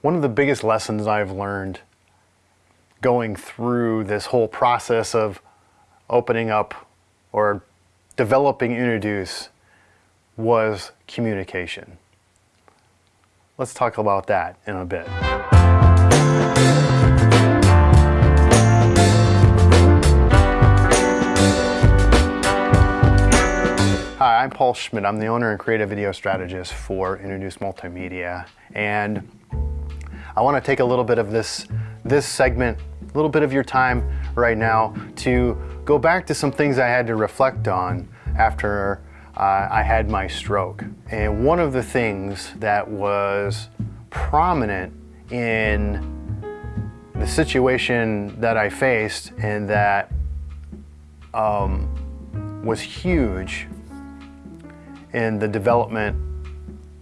One of the biggest lessons I've learned going through this whole process of opening up or developing Introduce was communication. Let's talk about that in a bit. Hi, I'm Paul Schmidt. I'm the owner and creative video strategist for Introduce Multimedia. And I want to take a little bit of this, this segment, a little bit of your time right now to go back to some things I had to reflect on after uh, I had my stroke. And one of the things that was prominent in the situation that I faced and that um, was huge in the development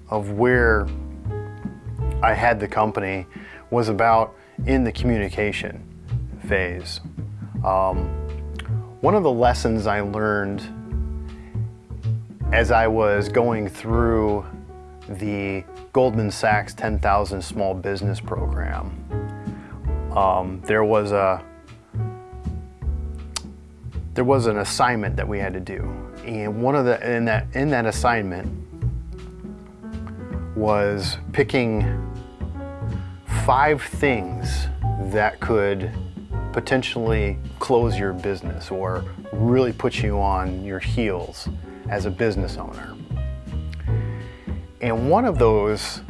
of where I had the company was about in the communication phase. Um, one of the lessons I learned as I was going through the Goldman Sachs 10,000 Small Business Program, um, there was a there was an assignment that we had to do, and one of the in that in that assignment was picking five things that could potentially close your business or really put you on your heels as a business owner. And one of those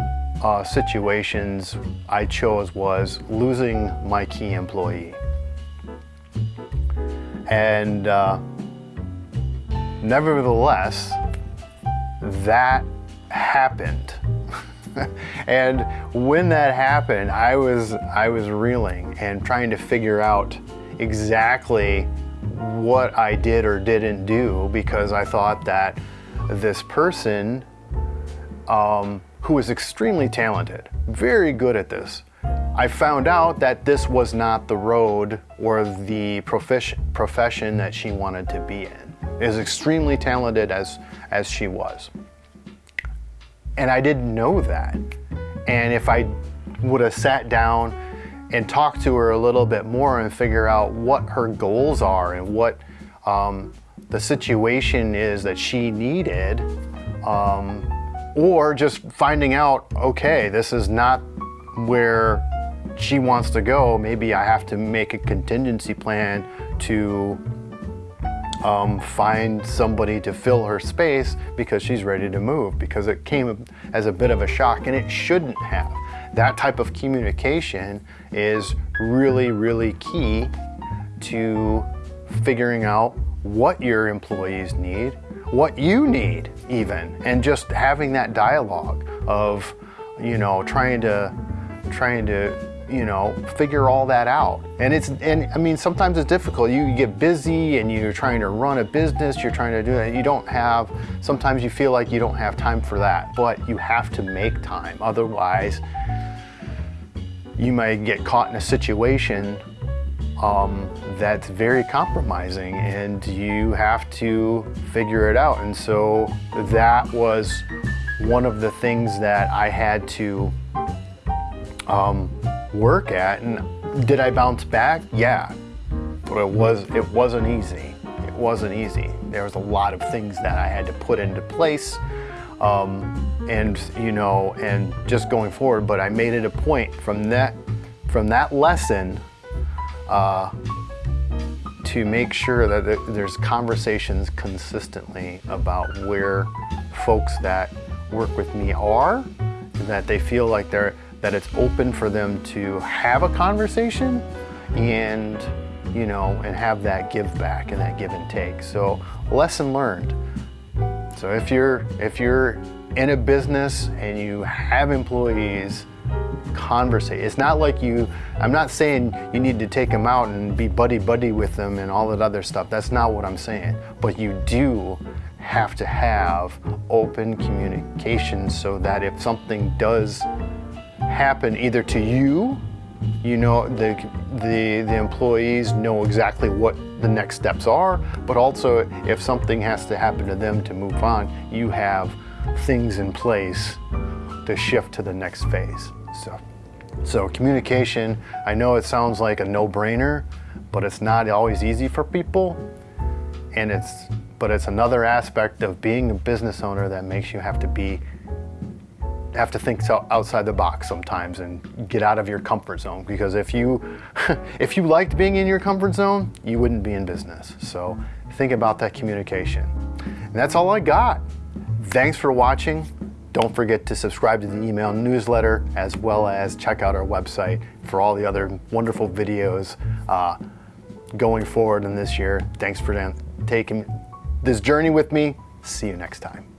uh, situations I chose was losing my key employee. And uh, nevertheless, that happened. and when that happened, I was, I was reeling and trying to figure out exactly what I did or didn't do because I thought that this person um, who was extremely talented, very good at this, I found out that this was not the road or the profession, profession that she wanted to be in. As extremely talented as, as she was. And I didn't know that. And if I would have sat down and talked to her a little bit more and figure out what her goals are and what um, the situation is that she needed, um, or just finding out, okay, this is not where she wants to go. Maybe I have to make a contingency plan to um, find somebody to fill her space because she's ready to move because it came as a bit of a shock and it shouldn't have. That type of communication is really, really key to figuring out what your employees need, what you need even, and just having that dialogue of, you know, trying to, trying to you know, figure all that out. And it's, and I mean, sometimes it's difficult. You get busy and you're trying to run a business, you're trying to do it. You don't have, sometimes you feel like you don't have time for that, but you have to make time. Otherwise, you might get caught in a situation um, that's very compromising and you have to figure it out. And so that was one of the things that I had to um, work at. And did I bounce back? Yeah, but it was it wasn't easy. It wasn't easy. There was a lot of things that I had to put into place, um, and you know, and just going forward. But I made it a point from that from that lesson uh, to make sure that there's conversations consistently about where folks that work with me are, and that they feel like they're that it's open for them to have a conversation and you know and have that give back and that give and take. So lesson learned. So if you're if you're in a business and you have employees conversate it's not like you i'm not saying you need to take them out and be buddy buddy with them and all that other stuff. That's not what i'm saying. But you do have to have open communication so that if something does happen either to you, you know, the, the, the employees know exactly what the next steps are, but also if something has to happen to them to move on, you have things in place to shift to the next phase. So So communication, I know it sounds like a no-brainer, but it's not always easy for people. And it's, but it's another aspect of being a business owner that makes you have to be, have to think so- outside the box sometimes and get out of your comfort zone. Because if you, if you liked being in your comfort zone, you wouldn't be in business. So think about that communication. And that's all I got. Thanks for watching. Don't forget to subscribe to the email newsletter as well as check out our website for all the other wonderful videos uh, going forward in this year. Thanks for taking this journey with me. See you next time.